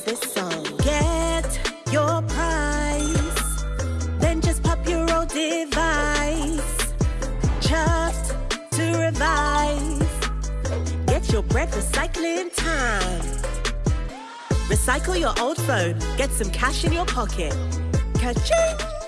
this song. Get your prize, then just pop your old device. just to revise. Get your bread recycling time. Recycle your old phone, get some cash in your pocket. Ka-ching!